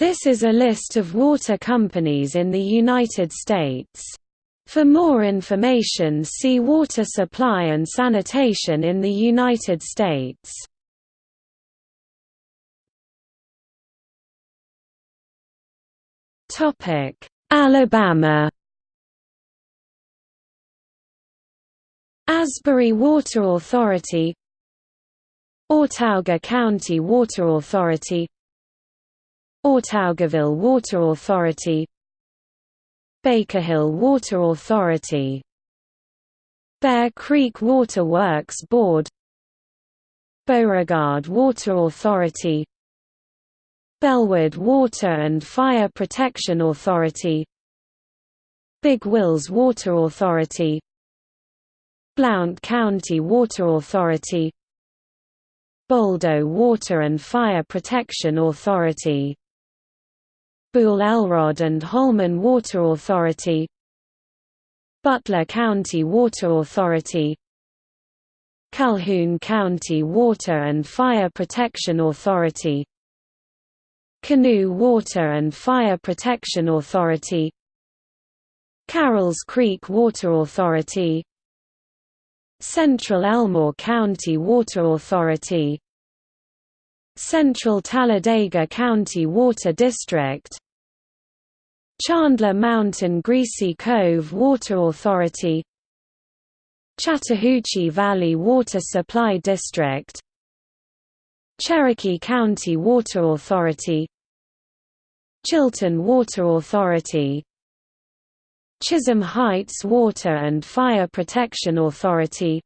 This is a list of water companies in the United States. For more information see Water supply and sanitation in the United States. Alabama Asbury Water Authority Autauga County Water Authority Autaugaville Water Authority Baker Hill Water Authority Bear Creek Water Works Board Beauregard Water Authority Bellwood Water and Fire Protection Authority Big Wills Water Authority Blount County Water Authority Boldo Water and Fire Protection Authority Boole Elrod and Holman Water Authority Butler County Water Authority Calhoun County Water and Fire Protection Authority Canoe Water and Fire Protection Authority Carrolls Creek Water Authority Central Elmore County Water Authority Central Talladega County Water District Chandler Mountain Greasy Cove Water Authority Chattahoochee Valley Water Supply District Cherokee County Water Authority Chilton Water Authority Chisholm Heights Water and Fire Protection Authority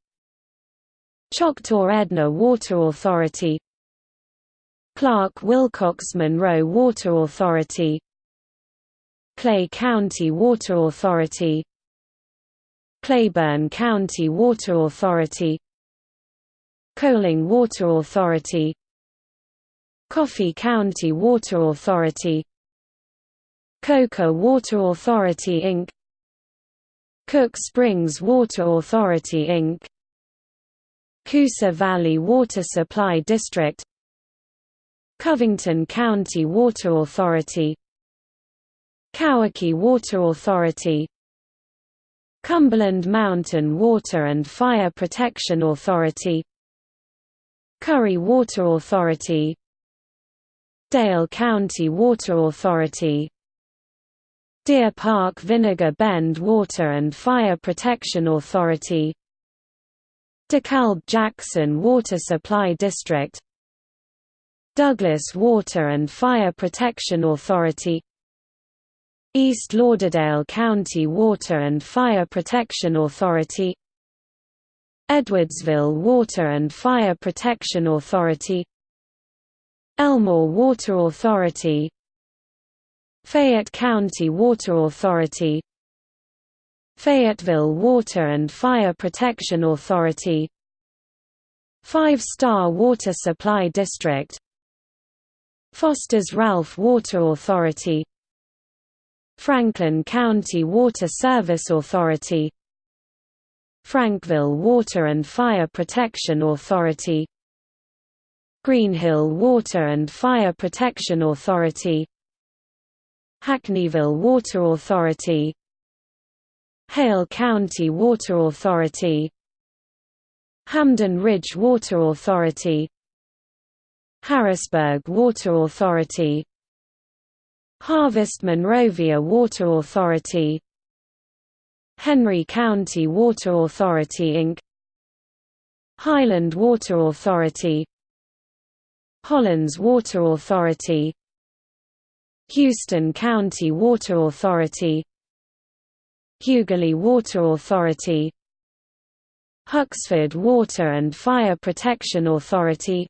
Choctaw-Edna Water Authority Clark-Wilcox Monroe Water Authority Clay County Water Authority Cleburne County Water Authority Coaling Water Authority Coffee County Water Authority Coca Water Authority Inc. Cook Springs Water Authority Inc. Coosa Valley Water Supply District Covington County Water Authority Kauai Water Authority Cumberland Mountain Water and Fire Protection Authority Curry Water Authority Dale County Water Authority Deer Park Vinegar Bend Water and Fire Protection Authority DeKalb-Jackson Water Supply District Douglas Water and Fire Protection Authority East Lauderdale County Water and Fire Protection Authority Edwardsville Water and Fire Protection Authority Elmore Water Authority Fayette County Water Authority Fayetteville Water and Fire Protection Authority Five Star Water Supply District Foster's Ralph Water Authority Franklin County Water Service Authority Frankville Water and Fire Protection Authority Greenhill Water and Fire Protection Authority Hackneyville Water Authority Hale County Water Authority Hamden Ridge Water Authority Harrisburg Water Authority Harvest Monrovia Water Authority Henry County Water Authority Inc. Highland Water Authority Hollins Water Authority Houston County Water Authority Hugerly Water Authority Huxford Water and Fire Protection Authority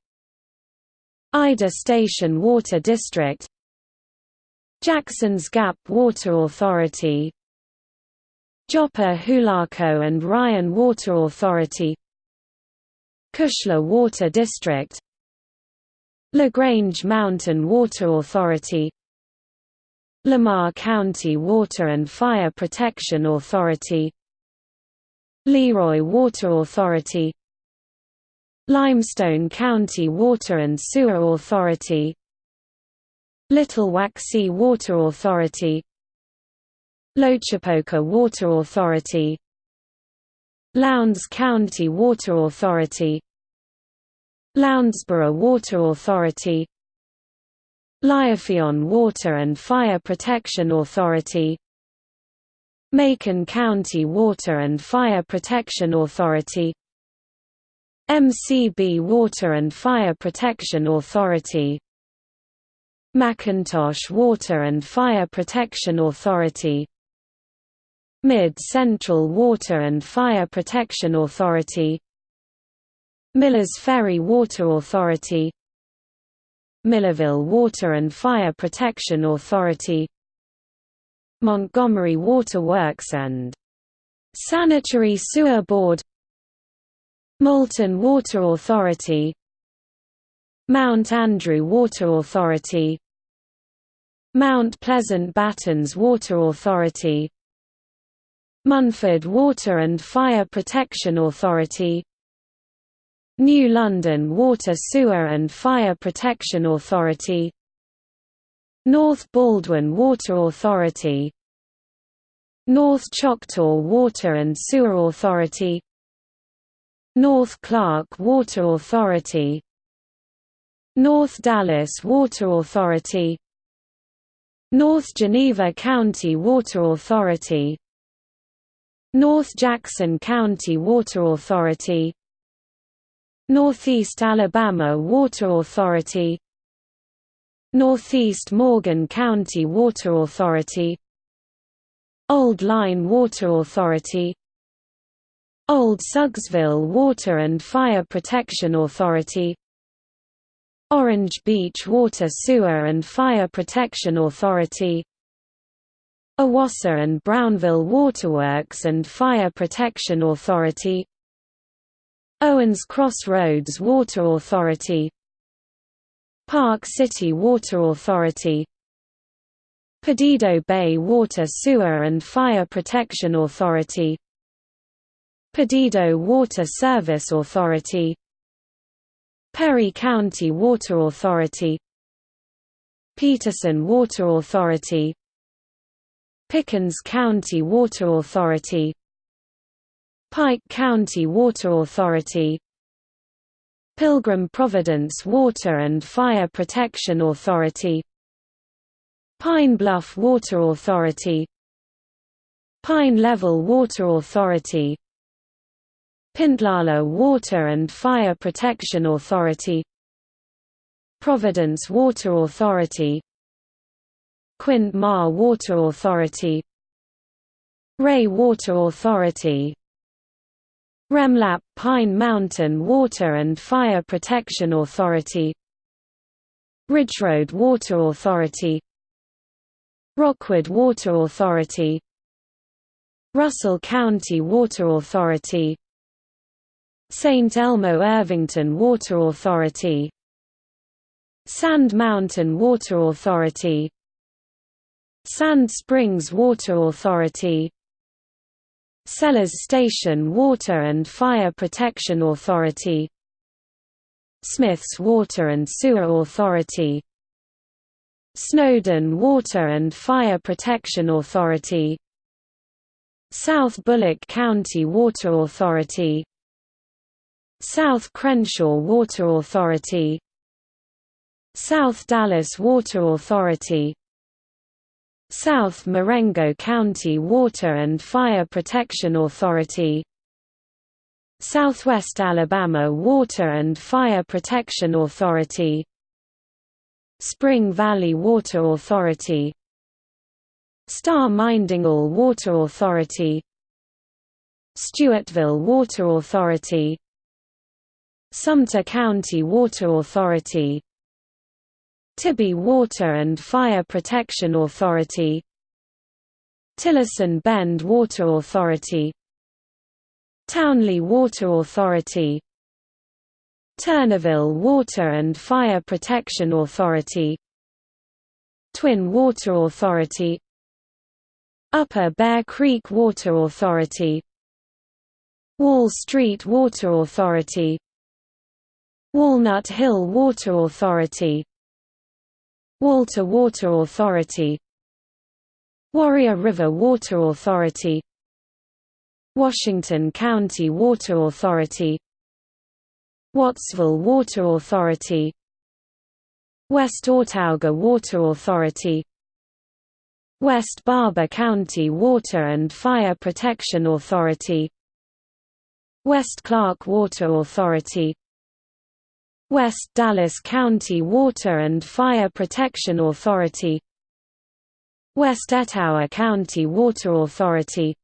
Ida Station Water District Jackson's Gap Water Authority Joppa Hulaco and Ryan Water Authority Kushla Water District LaGrange Mountain Water Authority Lamar County Water and Fire Protection Authority Leroy Water Authority Limestone County Water and Sewer Authority Little Waxy Water Authority Loachapoka Water Authority Lowndes County Water Authority Lowndesboro Water Authority Liafeon Water and Fire Protection Authority Macon County Water and Fire Protection Authority MCB Water and Fire Protection Authority McIntosh Water and Fire Protection Authority Mid-Central Water and Fire Protection Authority Millers Ferry Water Authority Millerville Water and Fire Protection Authority Montgomery Water Works and Sanitary Sewer Board Moulton Water Authority Mount Andrew Water Authority Mount Pleasant Battens Water Authority Munford Water and Fire Protection Authority New London Water Sewer and Fire Protection Authority North Baldwin Water Authority North Choctaw Water and Sewer Authority North Clark Water Authority. North Dallas Water Authority. North Geneva County Water Authority. North Jackson County Water Authority. Northeast Alabama Water Authority. Northeast Morgan County Water Authority. Old Line Water Authority Old Suggsville Water and Fire Protection Authority Orange Beach Water Sewer and Fire Protection Authority Owasso and Brownville Waterworks and Fire Protection Authority Owens Crossroads Water Authority Park City Water Authority Perdido Bay Water Sewer and Fire Protection Authority Perdido Water Service Authority Perry County Water Authority Peterson Water Authority Pickens County Water Authority Pike County Water Authority Pilgrim Providence Water and Fire Protection Authority Pine Bluff Water Authority Pine Level Water Authority Pintlala Water and Fire Protection Authority Providence Water Authority Quint Mar Water Authority Ray Water Authority Remlap Pine Mountain Water and Fire Protection Authority Ridgeroad Water Authority Rockwood Water Authority Russell County Water Authority St. Elmo Irvington Water Authority Sand Mountain Water Authority Sand Springs Water Authority Sellers Station Water and Fire Protection Authority Smiths Water and Sewer Authority Snowdoun Water and Fire Protection Authority South Bullock County Water Authority South Crenshaw Water Authority South Dallas Water Authority South Marengo County Water and Fire Protection Authority Southwest Alabama Water and Fire Protection Authority Spring Valley Water Authority Star Mindingal Water Authority Stuartville Water Authority Sumter County Water Authority Tibby Water and Fire Protection Authority Tillerson Bend Water Authority Townley Water Authority Turnerville Water and Fire Protection Authority Twin Water Authority Upper Bear Creek Water Authority Wall Street Water Authority Walnut Hill Water Authority Walter Water Authority Warrior River Water Authority Washington County Water Authority Wattsville Water Authority West Autauga Water Authority West Barbour County Water and Fire Protection Authority West Clark Water Authority West Dallas County Water and Fire Protection Authority West Etowah County Water Authority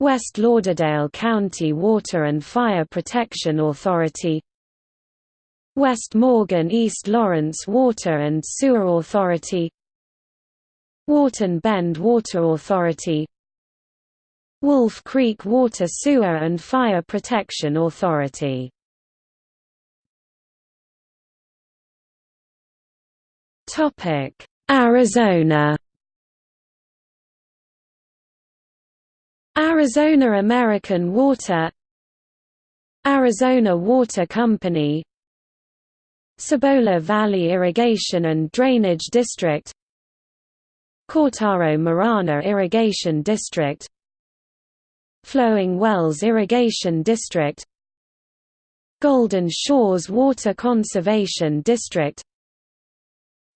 West Lauderdale County Water and Fire Protection Authority West Morgan East Lawrence Water and Sewer Authority Wharton Bend Water Authority Wolf Creek Water Sewer and Fire Protection Authority Arizona. Arizona American Water. Arizona Water Company. Cibola Valley Irrigation and Drainage District. Cortaro Marana Irrigation District. Flowing Wells Irrigation District. Golden Shores Water Conservation District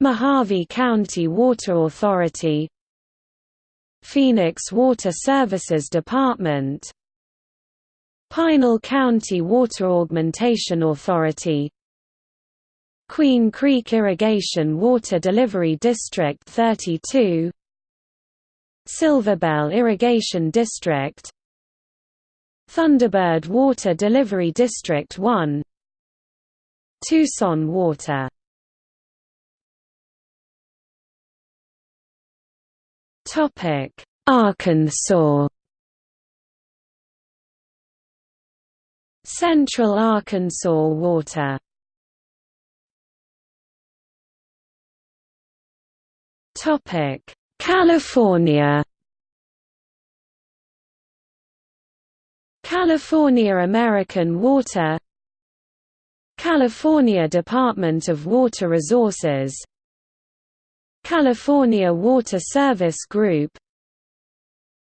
Mohave County Water Authority Phoenix Water Services Department Pinal County Water Augmentation Authority Queen Creek Irrigation Water Delivery District 32 Silverbell Irrigation District Thunderbird Water Delivery District 1 Tucson Water Arkansas. Central Arkansas Water. Topic: California. California American Water California Department of Water Resources California Water Service Group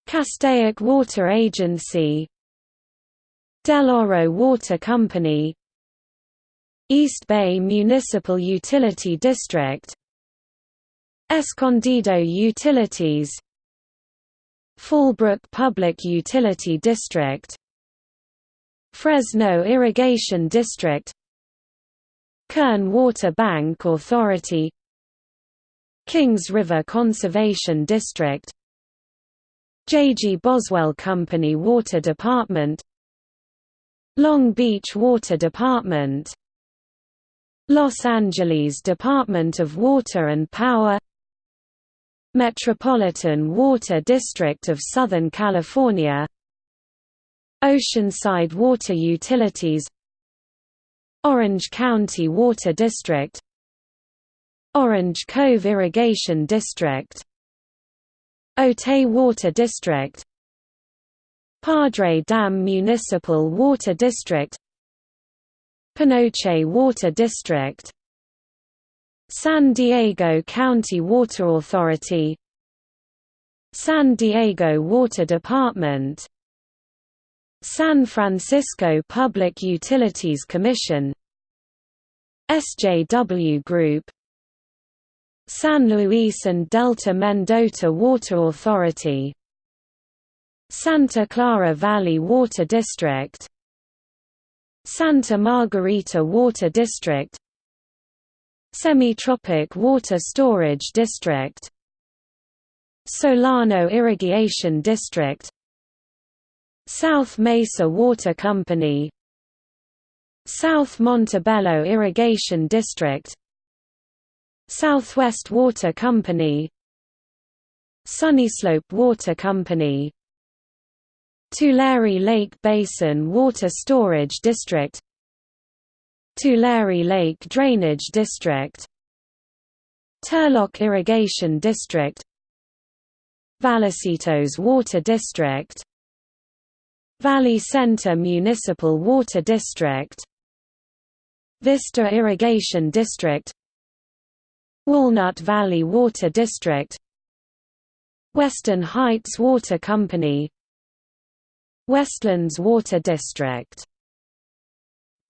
Castaic Water Agency Del Oro Water Company East Bay Municipal Utility District Escondido Utilities Fallbrook Public Utility District Fresno Irrigation District Kern Water Bank Authority Kings River Conservation District J. G. Boswell Company Water Department Long Beach Water Department Los Angeles Department of Water and Power Metropolitan Water District of Southern California Oceanside Water Utilities Orange County Water District Orange Cove Irrigation District Otay Water District Padre Dam Municipal Water District Panoche Water District San Diego County Water Authority San Diego Water Department San Francisco Public Utilities Commission SJW Group San Luis and Delta Mendota Water Authority Santa Clara Valley Water District Santa Margarita Water District Semitropic Water Storage District Solano Irrigation District South Mesa Water Company South Montebello Irrigation District Southwest Water Company Sunnyslope Water Company Tulare Lake Basin Water Storage District Tulare Lake Drainage District Turlock Irrigation District Vallecitos Water District Valley Center Municipal Water District Vista Irrigation District Walnut Valley Water District Western Heights Water Company Westlands Water District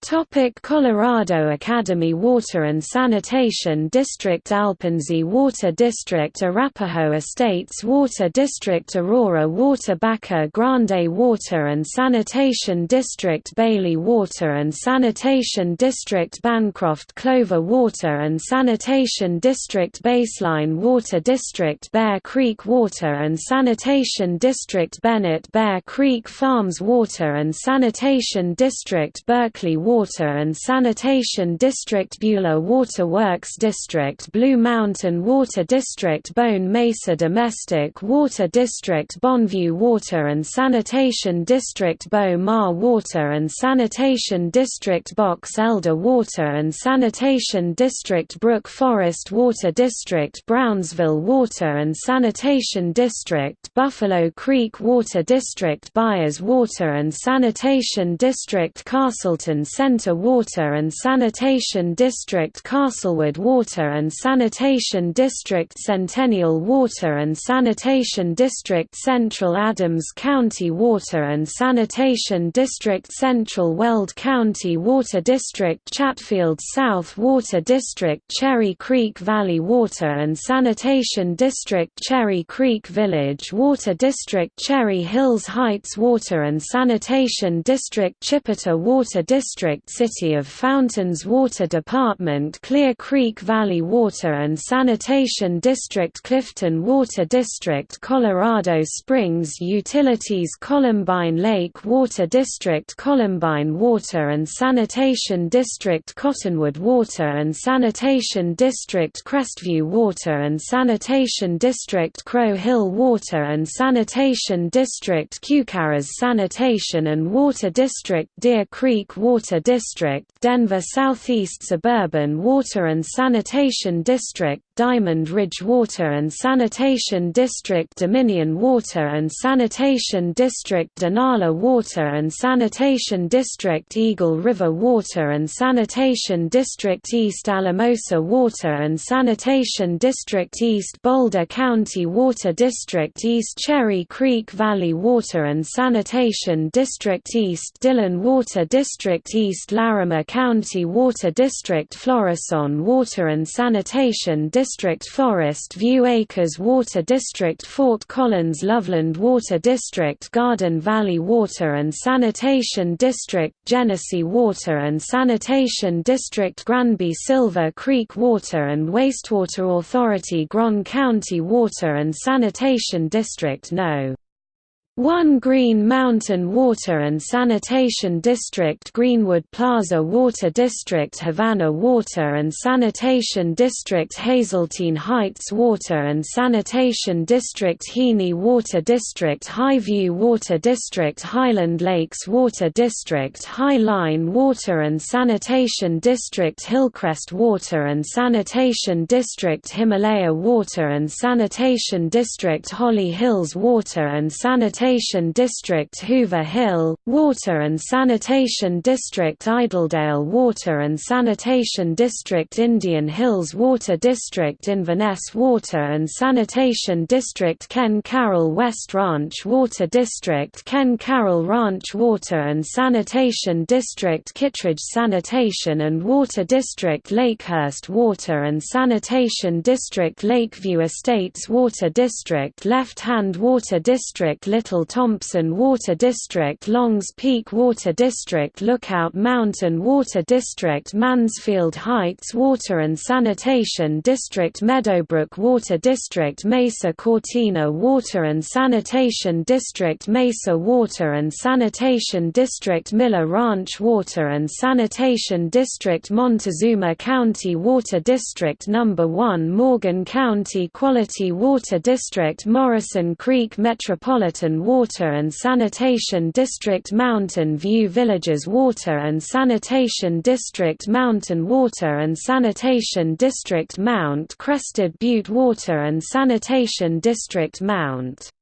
Topic Colorado Academy Water and Sanitation District Alpenzi Water District Arapahoe Estates Water District Aurora Water Baca Grande Water and Sanitation District Bailey Water and Sanitation District Bancroft Clover Water and Sanitation District Baseline Water District Bear Creek Water and Sanitation District Bennett Bear Creek Farms Water and Sanitation District Berkeley Water Water and Sanitation District Beulah Water Works District Blue Mountain Water District Bone Mesa Domestic Water District Bonview Water and Sanitation District Bow Mar Water and Sanitation District Box Elder Water and Sanitation District Brook Forest Water District Brownsville Water and Sanitation District Buffalo Creek Water District Byers Water and Sanitation District Castleton Center Water and Sanitation District Castlewood Water and Sanitation District Centennial Water and Sanitation District Central Adams County Water and Sanitation District Central Weld County Water District Chatfield South Water District Cherry Creek Valley Water and Sanitation District Cherry Creek Village Water District Cherry Hills Heights Water and Sanitation District Chipeta Water District District City of Fountains Water Department Clear Creek Valley Water and Sanitation District Clifton Water District Colorado Springs Utilities Columbine Lake Water District Columbine Water and Sanitation District Cottonwood Water and Sanitation District Crestview Water and Sanitation District Crow Hill Water and Sanitation District Cowcarroll's Sanitation and Water District Deer Creek Water Water District Denver Southeast Suburban Water and Sanitation District Diamond Ridge Water and Sanitation District Dominion Water and Sanitation District Denali Water and Sanitation District Eagle River Water and Sanitation District East Alamosa Water and Sanitation District East Boulder County Water District East Cherry Creek Valley Water and Sanitation District East Dillon Water District East Larimer County Water District Florissant Water and Sanitation District Forest View Acres Water District Fort Collins Loveland Water District Garden Valley Water and Sanitation District Genesee Water and Sanitation District Granby Silver Creek Water and Wastewater Authority Grand County Water and Sanitation District No. 1 Green Mountain Water and Sanitation District Greenwood Plaza Water District Havana Water and Sanitation District Hazeltine Heights Water and Sanitation District Heaney Water District Highview Water District Highland Lakes Water District High Line Water and Sanitation District Hillcrest Water and Sanitation District Himalaya Water and Sanitation District Holly Hills Water and Sanitation Sanitation District Hoover Hill, Water and Sanitation District Idledale Water and Sanitation District Indian Hills Water District Inverness Water and Sanitation District Ken Caryl West Ranch Water District Ken Caryl Ranch Water and Sanitation District Kittredge Sanitation and Water District Lakehurst Water and Sanitation District Lakeview Estates Water District Left Hand Water District Little Thompson Water District Longs Peak Water District Lookout Mountain Water District Mansfield Heights Water and Sanitation District Meadowbrook Water District Mesa Cortina Water and Sanitation District Mesa Water and Sanitation District Miller Ranch Water and Sanitation District Montezuma County Water District No. 1 Morgan County Quality Water District Morrison Creek Metropolitan Water and Sanitation District Mountain View Villages Water and Sanitation District Mountain Water and Sanitation District Mount Crested Butte Water and Sanitation District Mount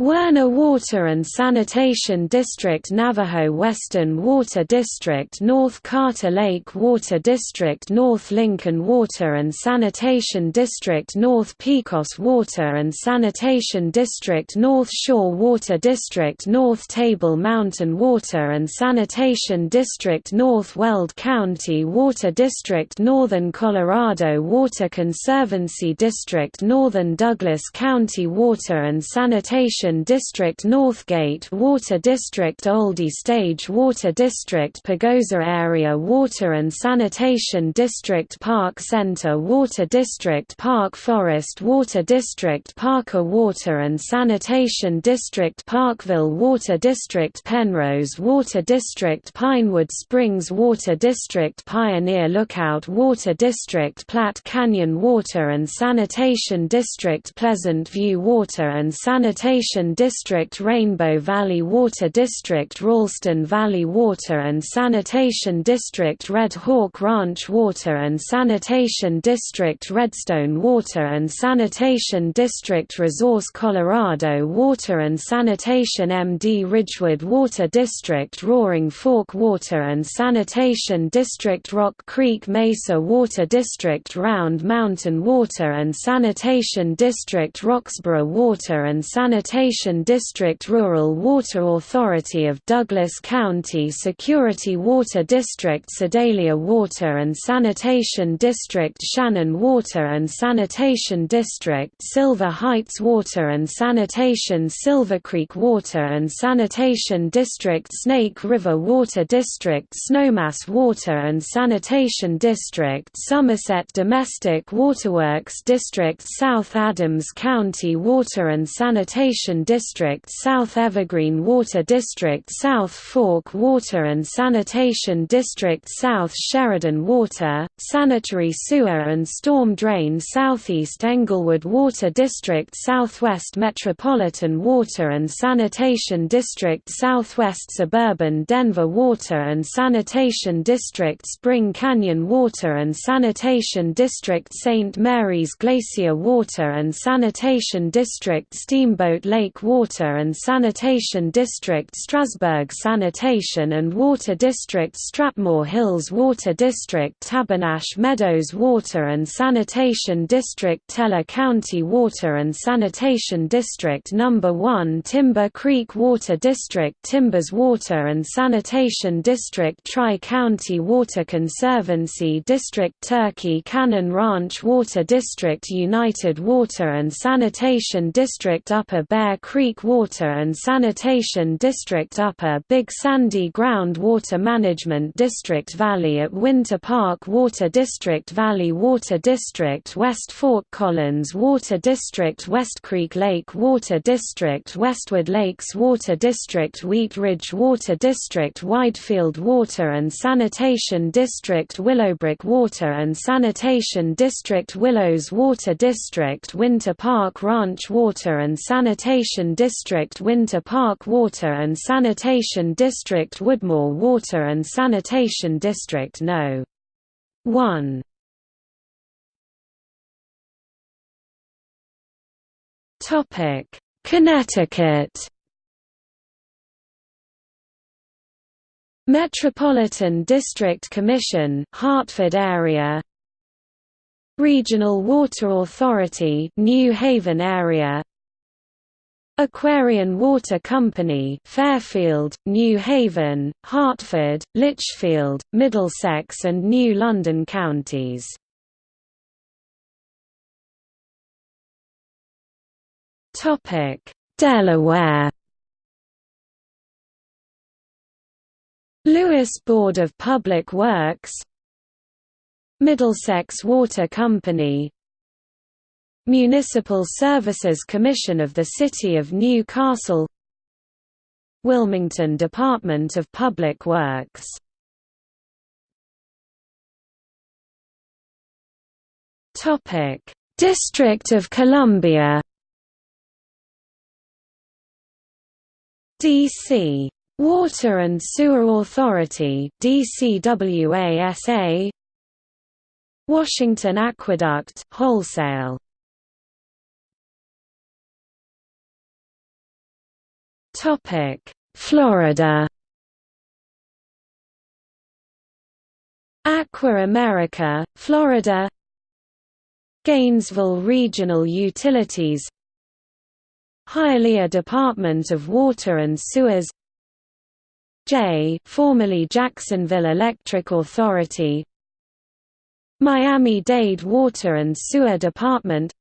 Werner Water and Sanitation District Navajo Western Water District North Carter Lake Water District North Lincoln Water and Sanitation District North Pecos Water and Sanitation District North Shore Water District North Table Mountain Water and Sanitation District North Weld County Water District Northern Colorado Water Conservancy District Northern Douglas County Water and Sanitation District Northgate Water District Olde Stage Water District Pagosa Area Water and Sanitation District Park Center Water District Park Forest Water District Parker Water and Sanitation District Parkville Water District Penrose Water District Pinewood Springs Water District Pioneer Lookout Water District Platte Canyon Water and Sanitation District Pleasant View Water and Sanitation District Rainbow Valley Water District Ralston Valley Water and Sanitation District Red Hawk Ranch Water and Sanitation District Redstone Water and Sanitation District Resource Colorado Water and Sanitation MD Ridgewood Water District Roaring Fork Water and Sanitation District Rock Creek Mesa Water District Round Mountain Water and Sanitation District Roxborough Water and Sanitation Sanitation District Rural Water Authority of Douglas County Security Water District Sedalia Water and Sanitation District Shannon Water and Sanitation District Silver Heights Water and Sanitation Silver Creek Water and Sanitation District Snake River Water District Snowmass Water and Sanitation District Somerset Domestic Waterworks District South Adams County Water and Sanitation District South Evergreen Water District South Fork Water and Sanitation District South Sheridan Water, Sanitary Sewer and Storm Drain Southeast Englewood Water District Southwest Metropolitan Water and Sanitation District Southwest Suburban Denver Water and Sanitation District Spring Canyon Water and Sanitation District St. Mary's Glacier Water and Sanitation District Steamboat Lake Lake Water and Sanitation District Strasburg Sanitation and Water District Strathmore Hills Water District Tabernash Meadows Water and Sanitation District Teller County Water and Sanitation District No. 1 Timber Creek Water District Timbers Water and Sanitation District Tri-County Water Conservancy District Turkey Cannon Ranch Water District United Water and Sanitation District Upper Bear Creek Water and Sanitation District Upper Big Sandy Groundwater Management District Valley at Winter Park Water District Valley Water District West Fort Collins Water District West Creek Lake Water District Westwood Lakes Water District Wheat Ridge Water District Widefield Water and Sanitation District Willowbrook Water and Sanitation District Willows Water District Winter Park Ranch Water and Sanitation Sanitation District Winter Park Water and Sanitation District Woodmore Water and Sanitation District No. 1 Topic Connecticut. Metropolitan District Commission Hartford area. Regional Water Authority New Haven area Aquarion Water Company Fairfield, New Haven, Hartford, Litchfield, Middlesex and New London counties. Delaware Lewes Board of Public Works Middlesex Water Company Municipal Services Commission of the City of Newcastle Wilmington Department of Public Works. District of Columbia. D.C. Water and Sewer Authority DCWASA Washington Aqueduct wholesale Florida Aqua America, Florida Gainesville Regional Utilities Hialeah Department of Water and Sewers J formerly Jacksonville Electric Authority Miami-Dade Water and Sewer Department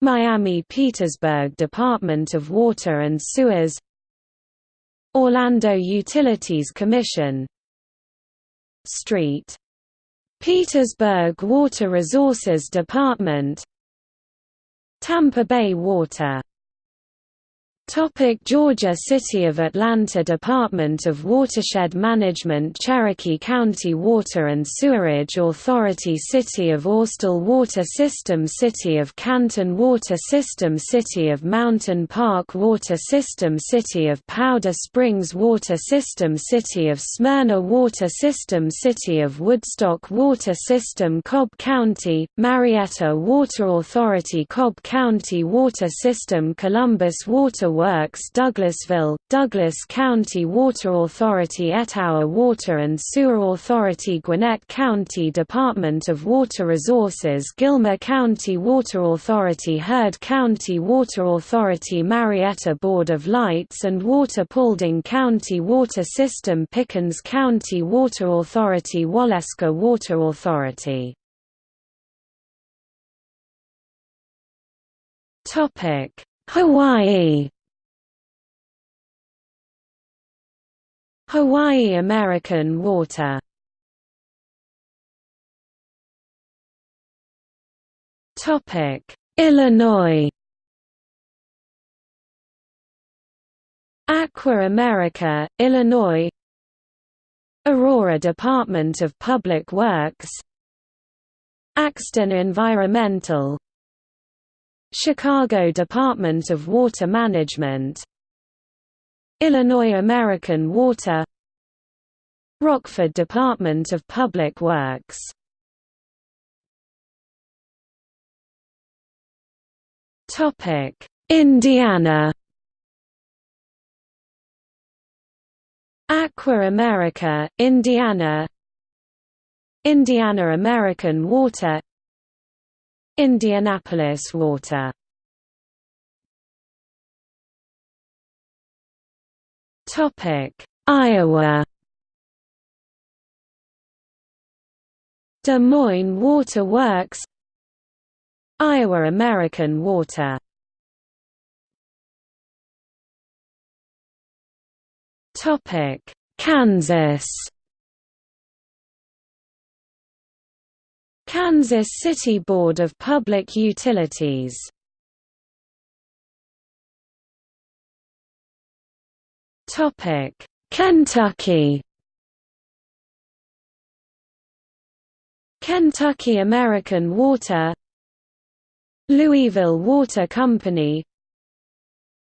Miami-Petersburg Department of Water and Sewers Orlando Utilities Commission Street. Petersburg Water Resources Department Tampa Bay Water Topic Georgia City of Atlanta Department of Watershed Management Cherokee County Water and Sewerage Authority City of Austell Water System City of Canton Water System City of Mountain Park Water System City of Powder Springs Water System City of Smyrna Water System City of Woodstock Water System Cobb County, Marietta Water Authority Cobb County Water System Columbus Water Works Douglasville, Douglas County Water Authority Etowah Water and Sewer Authority Gwinnett County Department of Water Resources Gilmer County Water Authority Heard County Water Authority Marietta Board of Lights and Water Paulding County Water System Pickens County Water Authority Waleska Water Authority. Hawaii Hawaii American Water. Illinois. Aqua America, Illinois. Aurora Department of Public Works. Axton Environmental. Chicago Department of Water Management Illinois American Water Rockford Department of Public Works. Indiana. Aqua America, Indiana. Indiana American Water Indianapolis Water Iowa. Des Moines Water Works. Iowa American Water. Topic: Kansas. Kansas City Board of Public Utilities Kentucky. Kentucky American Water. Louisville Water Company.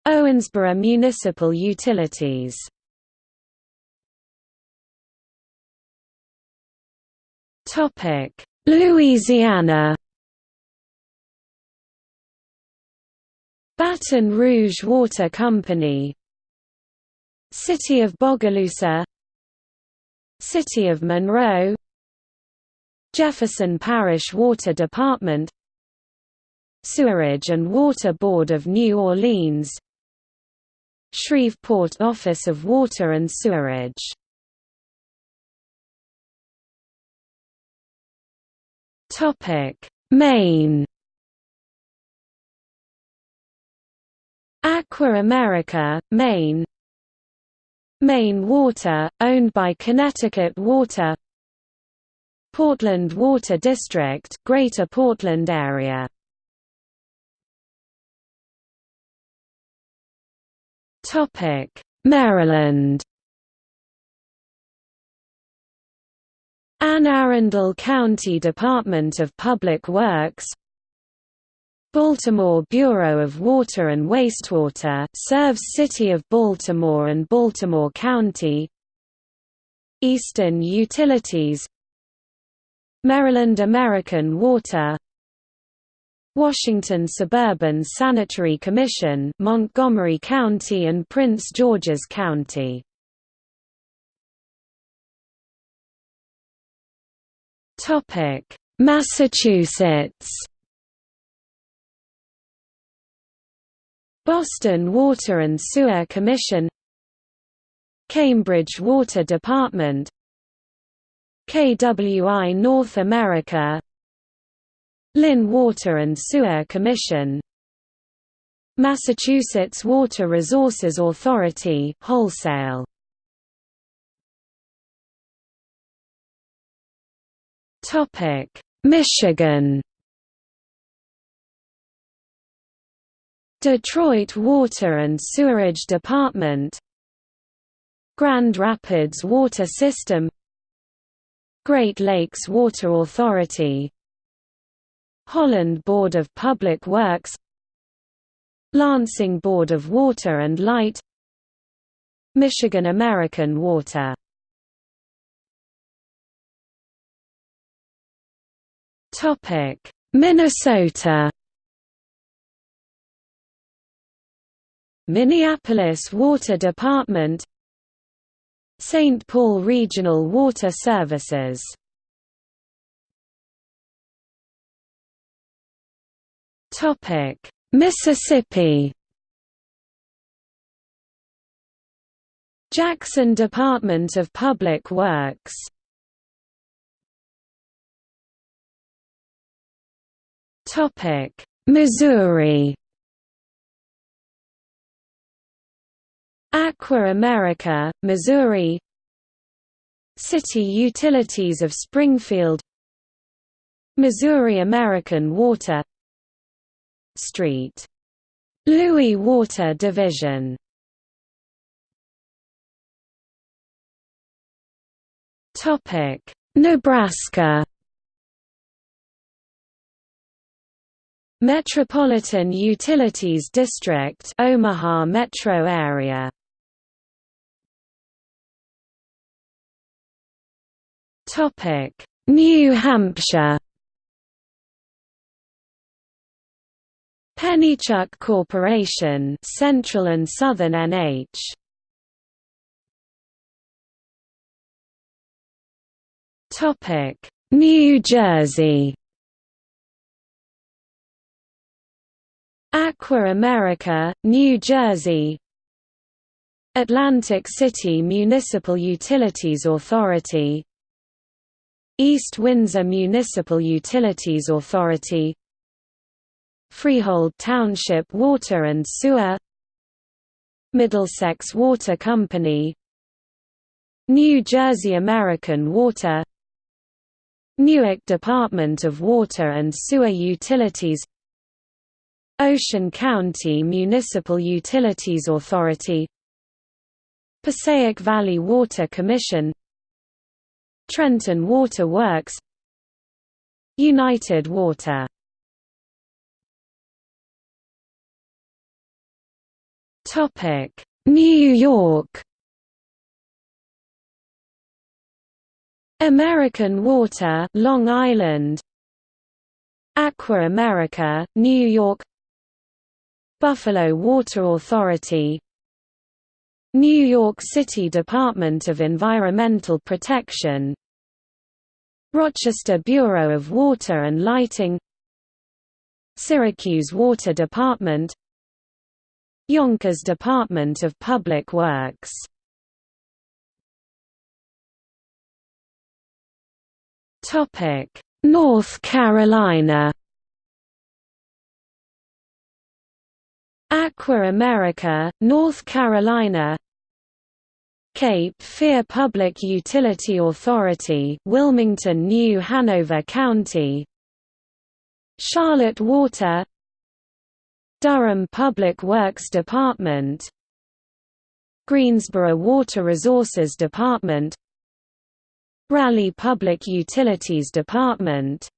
Owensboro Municipal Utilities. Topic: Louisiana. Baton Rouge Water Company City of Bogalusa City of Monroe Jefferson Parish Water Department Sewerage and Water Board of New Orleans Shreveport Office of Water and Sewerage. Maine. Aqua America, Maine Maine Water, owned by Connecticut Water. Portland Water District, Greater Portland Area. Maryland. Anne Arundel County Department of Public Works Baltimore Bureau of Water and Wastewater serves City of Baltimore and Baltimore County. Eastern Utilities. Maryland American Water. Washington Suburban Sanitary Commission Montgomery County and Prince George's County. Massachusetts Boston Water and Sewer Commission Cambridge Water Department KWI North America Lynn Water and Sewer Commission Massachusetts Water Resources Authority wholesale. Topic Michigan Detroit Water and Sewerage Department Grand Rapids Water System Great Lakes Water Authority Holland Board of Public Works Lansing Board of Water and Light Michigan American Water. Minnesota Minneapolis Water Department St. Paul Regional Water Services. Mississippi. Jackson Department of Public Works. Missouri Aqua America, Missouri. City Utilities of Springfield. Missouri American Water St. Louis Water Division. Nebraska. Metropolitan Utilities District Omaha metro area New Hampshire. Pennichuck Corporation, Central and Southern NH. Topic: New Jersey. Aqua America, New Jersey Atlantic City Municipal Utilities Authority East Windsor Municipal Utilities Authority Freehold Township Water and Sewer Middlesex Water Company New Jersey American Water Newark Department of Water and Sewer Utilities Ocean County Municipal Utilities Authority Passaic Valley Water Commission Trenton Water Works United Water. New York. American Water Long Island. Aqua America, New York. Buffalo Water Authority New York City Department of Environmental Protection. Rochester Bureau of Water and Lighting. Syracuse Water Department. Yonkers Department of Public Works. North Carolina Aqua America, North Carolina Cape Fear Public Utility Authority Wilmington New Hanover County Charlotte Water Durham Public Works Department Greensboro Water Resources Department Raleigh Public Utilities Department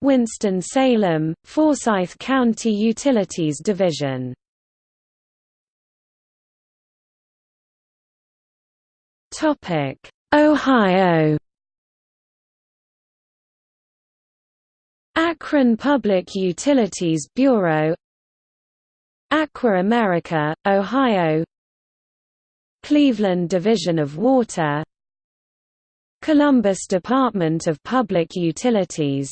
Winston-Salem, Forsyth County Utilities Division. Ohio. Akron Public Utilities Bureau. Aqua America, Ohio. Cleveland Division of Water. Columbus Department of Public Utilities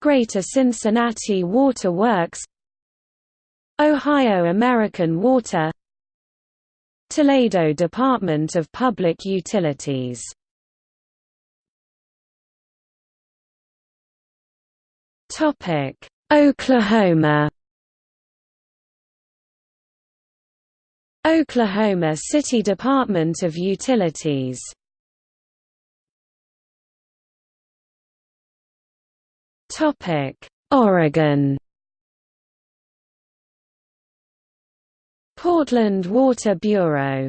Greater Cincinnati Water Works Ohio American Water Toledo Department of Public Utilities. Oklahoma. Oklahoma City Department of Utilities Oregon. Portland Water Bureau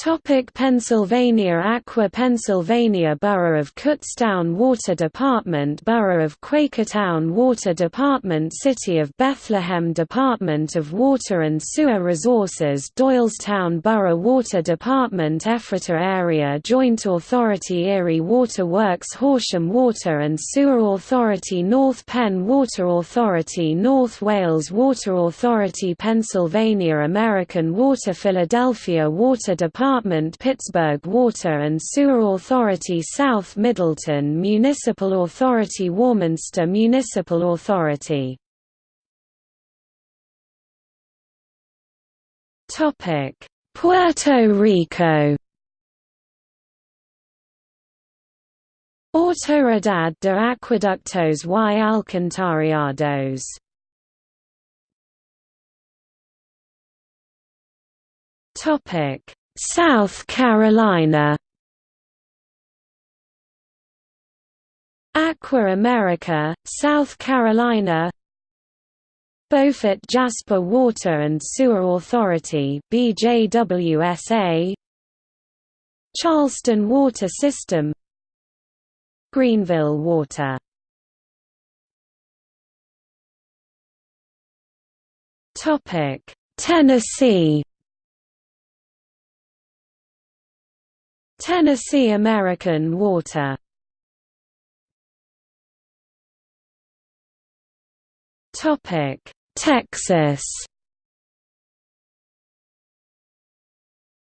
Topic Pennsylvania Aqua Pennsylvania Borough of Kutztown Water Department Borough of Quakertown Water Department City of Bethlehem Department of Water and Sewer Resources Doylestown Borough Water Department Ephrata Area Joint Authority Erie Water Works Horsham Water and Sewer Authority North Penn Water Authority North Wales Water Authority Pennsylvania American Water Philadelphia Water Department Department Pittsburgh Water and Sewer Authority South Middleton Municipal Authority Warminster Municipal Authority. Puerto Rico. Autoridad de Acueductos y Alcantarillados. Topic South Carolina. Aqua America, South Carolina. Beaufort Jasper Water and Sewer Authority BJWSA Charleston Water System. Greenville Water. Topic Tennessee Tennessee American Water. Topic Texas.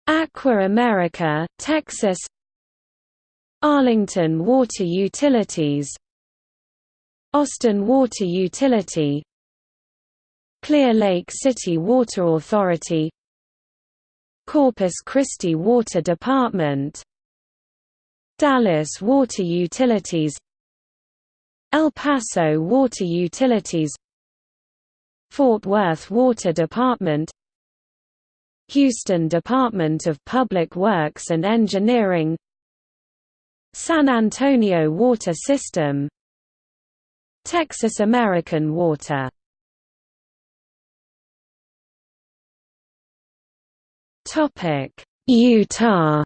Aqua America, Texas. Arlington Water Utilities. Austin Water Utility. Clear Lake City Water Authority Corpus Christi Water Department. Dallas Water Utilities. El Paso Water Utilities. Fort Worth Water Department. Houston Department of Public Works and Engineering. San Antonio Water System. Texas American Water Utah.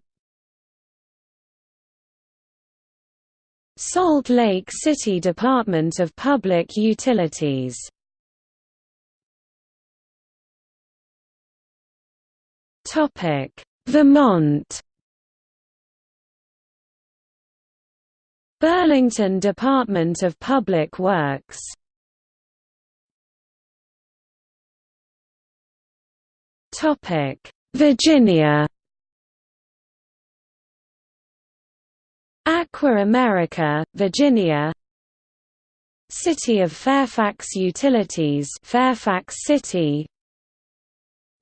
Salt Lake City Department of Public Utilities. Topic: Vermont. Burlington Department of Public Works. Topic: Virginia. Aqua America, Virginia. City of Fairfax Utilities Fairfax City.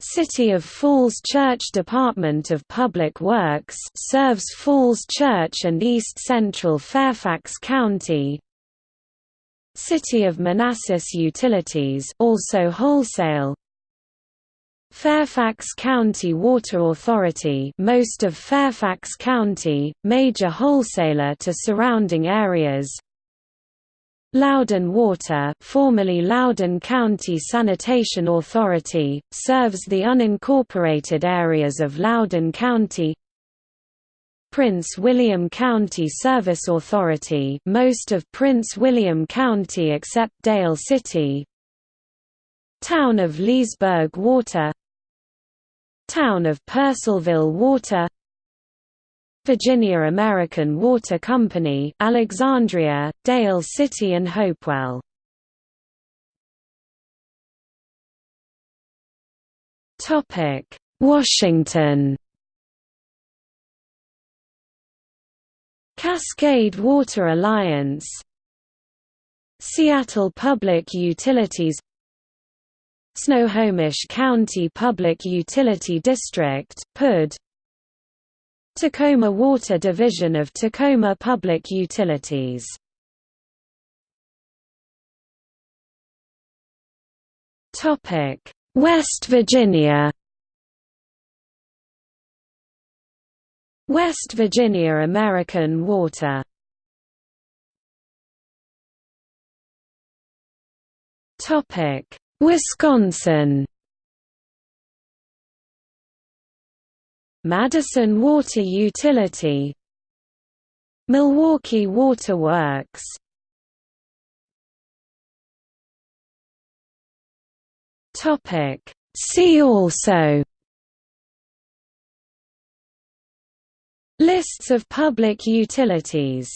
City of Falls Church Department of Public Works serves Falls Church and East Central Fairfax County. City of Manassas Utilities also wholesale Fairfax County Water Authority most of Fairfax County, major wholesaler to surrounding areas. Loudoun Water formerly Loudoun County Sanitation Authority, serves the unincorporated areas of Loudoun County. Prince William County Service Authority most of Prince William County except Dale City. Town of Leesburg Water Town of Purcellville Water Virginia American Water Company Alexandria, Dale City and Hopewell. Washington Cascade Water Alliance Seattle Public Utilities Snohomish County Public Utility District PUD Tacoma Water Division of Tacoma Public Utilities. West Virginia. West Virginia American Water Wisconsin. Madison Water Utility. Milwaukee Water Works. See also. Lists of public utilities